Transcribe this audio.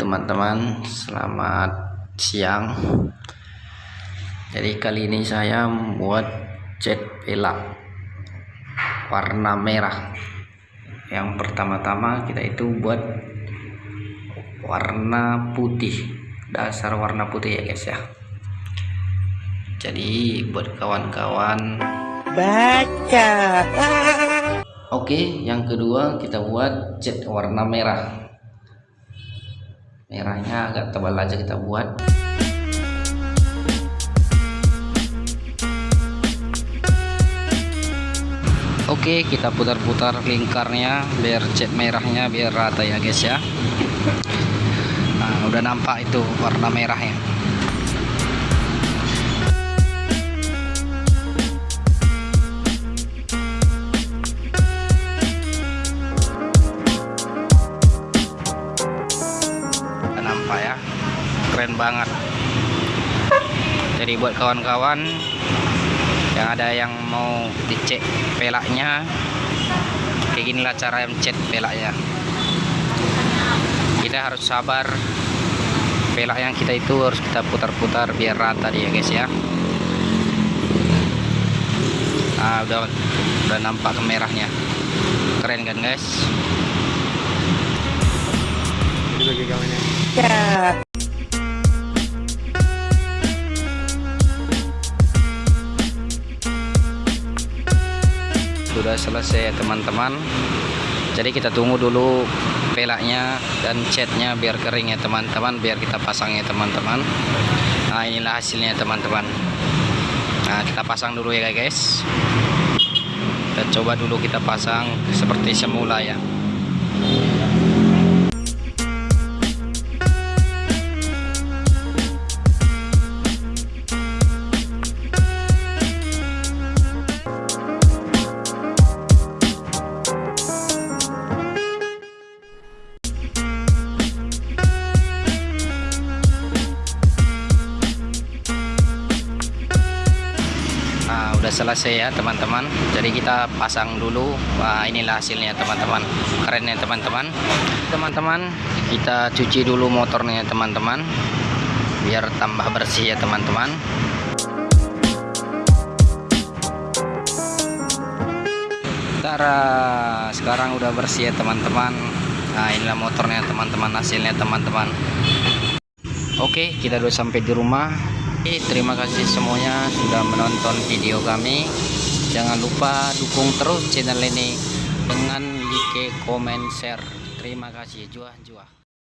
teman-teman. Selamat siang. Jadi kali ini saya membuat cat pelak warna merah. Yang pertama-tama kita itu buat warna putih. Dasar warna putih ya guys ya. Jadi buat kawan-kawan baca oke yang kedua kita buat cat warna merah. Merahnya agak tebal aja kita buat. Oke kita putar-putar lingkarnya biar cat merahnya biar rata ya guys ya. Nah udah nampak itu warna merahnya keren banget. Jadi buat kawan-kawan yang ada yang mau dicek pelaknya kayak ginilah cara mencet pelaknya. Kita harus sabar. Pelak yang kita itu harus kita putar-putar biar rata dia guys ya. Nah udah udah nampak kemerahnya. Keren kan guys ya sudah selesai teman-teman. Jadi kita tunggu dulu pelaknya dan catnya biar kering ya teman-teman. Biar kita pasang ya teman-teman. Nah inilah hasilnya teman-teman. Nah kita pasang dulu ya guys. Kita coba dulu kita pasang seperti semula ya udah selesai ya teman-teman. Jadi kita pasang dulu. Wah inilah hasilnya teman-teman. Keren ya teman-teman. Teman-teman kita cuci dulu motornya teman-teman. Biar tambah bersih ya teman-teman. Tara sekarang udah bersih ya teman-teman. Nah inilah motornya teman-teman hasilnya teman-teman. Oke kita udah sampai di rumah terima kasih semuanya sudah menonton video kami. Jangan lupa dukung terus channel ini dengan like, comment, share. Terima kasih. Juah juah